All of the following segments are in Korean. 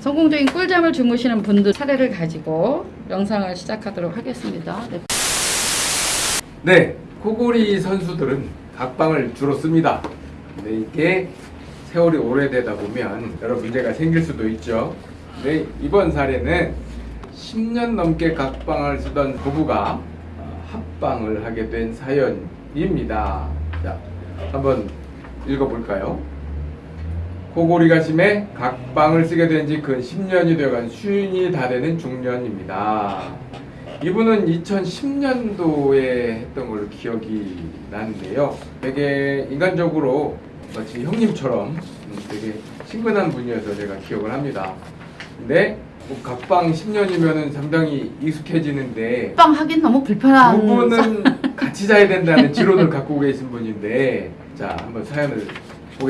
성공적인 꿀잠을 주무시는 분들 사례를 가지고 영상을 시작하도록 하겠습니다. 네. 네, 코골이 선수들은 각방을 주로 씁니다. 근데 이게 세월이 오래되다 보면 여러 문제가 생길 수도 있죠. 네, 이번 사례는 10년 넘게 각방을 쓰던 부부가 어, 합방을 하게 된 사연입니다. 자, 한번 읽어볼까요? 코골이가 심해 각방을 쓰게 된 지 근 10년이 되어간 쉰이 다 되는 중년입니다. 이분은 2010년도에 했던 걸로 기억이 나는데요. 되게 인간적으로 마치 형님처럼 음, 되게 친근한 분이어서 제가 기억을 합니다. 근데 뭐 각방 10년이면 상당히 익숙해지는데 빵 하긴 너무 불편한 두 분은 같이 자야 된다는 지론을 갖고 계신 분인데 자 한번 사연을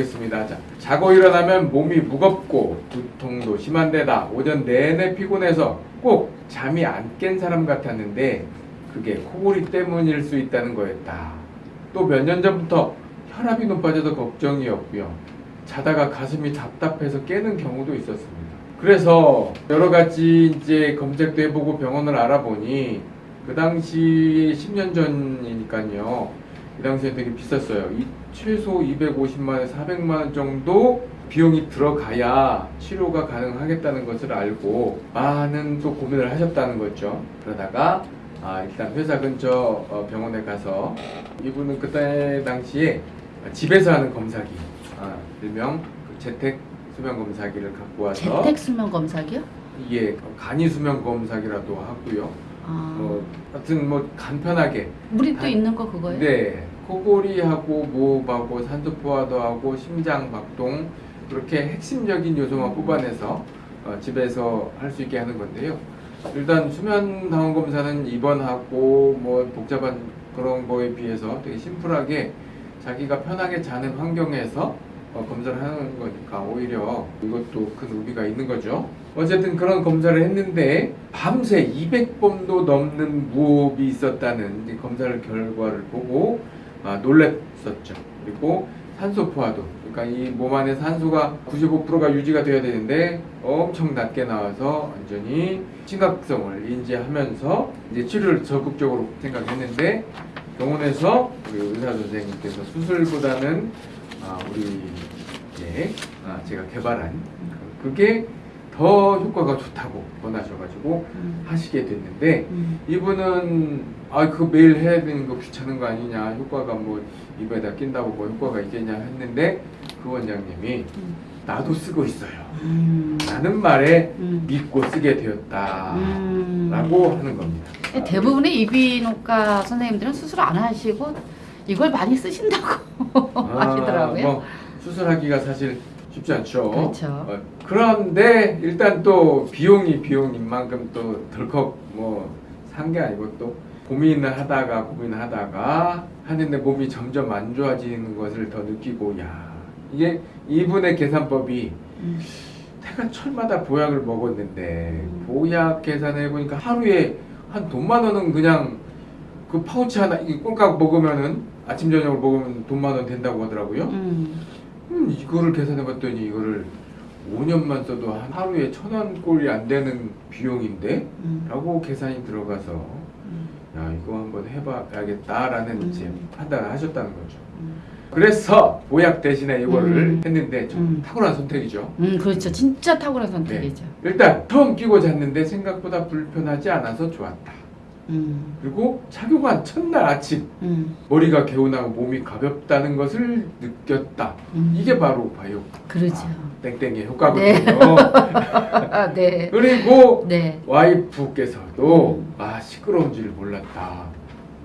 보겠습니다. 자, 자고 일어나면 몸이 무겁고 두통도 심한 데다 오전 내내 피곤해서 꼭 잠이 안 깬 사람 같았는데 그게 코골이 때문일 수 있다는 거였다. 또 몇 년 전부터 혈압이 높아져서 걱정이었고요. 자다가 가슴이 답답해서 깨는 경우도 있었습니다. 그래서 여러 가지 이제 검색도 해보고 병원을 알아보니 그 당시 10년 전이니까요. 이 당시에 되게 비쌌어요. 이 최소 250만 원, 400만 원 정도 비용이 들어가야 치료가 가능하겠다는 것을 알고 많은 또 고민을 하셨다는 거죠. 그러다가 아, 일단 회사 근처 어, 병원에 가서 이분은 그때 당시에 집에서 하는 검사기, 아, 일명 그 재택 수면 검사기를 갖고 와서 재택 수면 검사기요? 이게 간이 수면 검사기라도 하고요. 아, 뭐 하여튼 뭐 간편하게 우리 또 간- 있는 거 그거예요? 네, 코골이하고 무호흡하고 산소 포화도하고 심장 박동 그렇게 핵심적인 요소만 뽑아내서 어, 집에서 할 수 있게 하는 건데요. 일단 수면 당원 검사는 입원하고 뭐 복잡한 그런 거에 비해서 되게 심플하게 자기가 편하게 자는 환경에서 어, 검사를 하는 거니까 오히려 이것도 큰 의미가 있는 거죠. 어쨌든 그런 검사를 했는데 밤새 200번도 넘는 무호흡이 있었다는 검사를 결과를 보고 아, 놀랬었죠. 그리고 산소 포화도 그러니까 이 몸 안에 산소가 95%가 유지가 돼야 되는데 엄청 낮게 나와서 완전히 심각성을 인지하면서 이제 치료를 적극적으로 생각했는데 병원에서 우리 의사 선생님께서 수술보다는 아, 우리 이제 아, 제가 개발한 그게 더 효과가 좋다고 권하셔가지고 음, 하시게 됐는데 음, 이분은 아 그거 매일 해야 되는 거 귀찮은 거 아니냐 효과가 뭐 입에다 낀다고 뭐 효과가 있겠냐 했는데 그 원장님이 음, 나도 쓰고 있어요 음, 라는 말에 음. 믿고 쓰게 되었다 음. 라고 하는 겁니다 대부분의 이비인후과 선생님들은 수술 안 하시고 이걸 많이 쓰신다고 아, 하시더라고요. 뭐 수술하기가 사실 쉽지 않죠 그렇죠. 어, 그런데 일단 또 비용이 비용인 만큼 또 덜컥 뭐 산 게 아니고 또 고민을 하다가 고민을 하다가 하는데 몸이 점점 안 좋아지는 것을 더 느끼고 야 이게 이분의 계산법이 음, 태가 철마다 보약을 먹었는데 음. 보약 계산해 보니까 하루에 한 돈만 원은 그냥 그 파우치 하나 이 꼴깍 먹으면은 아침 저녁을 먹으면 돈만 원 된다고 하더라고요. 음, 음, 이거를 계산해 봤더니 이거를 5년만 써도 한 하루에 천 원 꼴이 안 되는 비용인데 음, 라고 계산이 들어가서 음, 야 이거 한번 해봐야겠다라는 음. 이제 판단을 하셨다는 거죠. 음. 그래서 보약 대신에 이거를 음. 했는데 좀 음. 탁월한 선택이죠. 음, 그렇죠. 진짜 탁월한 선택이죠. 일단 처음 끼고 잤는데 생각보다 불편하지 않아서 좋았다. 음, 그리고 착용한 첫날 아침 음, 머리가 개운하고 몸이 가볍다는 것을 느꼈다. 음. 이게 바로 바이오 그렇죠. 아, 땡땡의 효과거든요. 네. 아, 네. 그리고 네. 와이프께서도 음. 아 시끄러운 줄 몰랐다.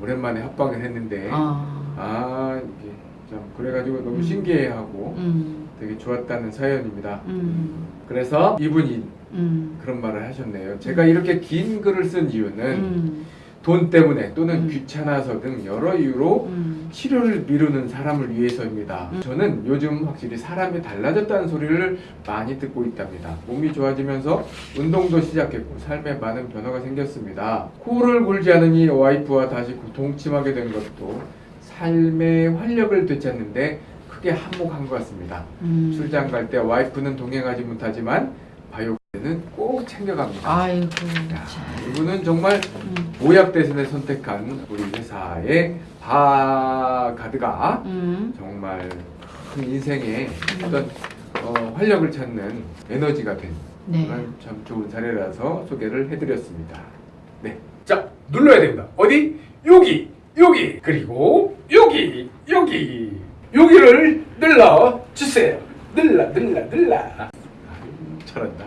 오랜만에 합방을 했는데 아, 아, 이게 참 그래가지고 너무 음. 신기해하고 음, 되게 좋았다는 사연입니다. 음, 그래서 이분이 음, 그런 말을 하셨네요. 제가 이렇게 긴 글을 쓴 이유는 음, 돈 때문에 또는 음. 귀찮아서 등 여러 이유로 음, 치료를 미루는 사람을 위해서입니다. 음. 저는 요즘 확실히 사람이 달라졌다는 소리를 많이 듣고 있답니다. 몸이 좋아지면서 운동도 시작했고 삶에 많은 변화가 생겼습니다. 코를 골지 않으니 와이프와 다시 동침하게 된 것도 삶의 활력을 되찾는데 크게 한몫한 것 같습니다. 음. 출장 갈 때 와이프는 동행하지 못하지만 바이오 는 꼭 챙겨갑니다. 아이고. 자, 참. 이분은 정말 음. 모약 대신에 선택한 우리 회사의 바가드가 음. 정말 큰 인생에 어떤 어, 활력을 찾는 에너지가 된 네. 참 좋은 사례라서 소개를 해드렸습니다. 네. 자, 눌러야 됩니다. 어디? 여기, 여기, 그리고 여기, 여기, 여기를 눌러 주세요. 눌러, 눌러. 아유, 잘한다.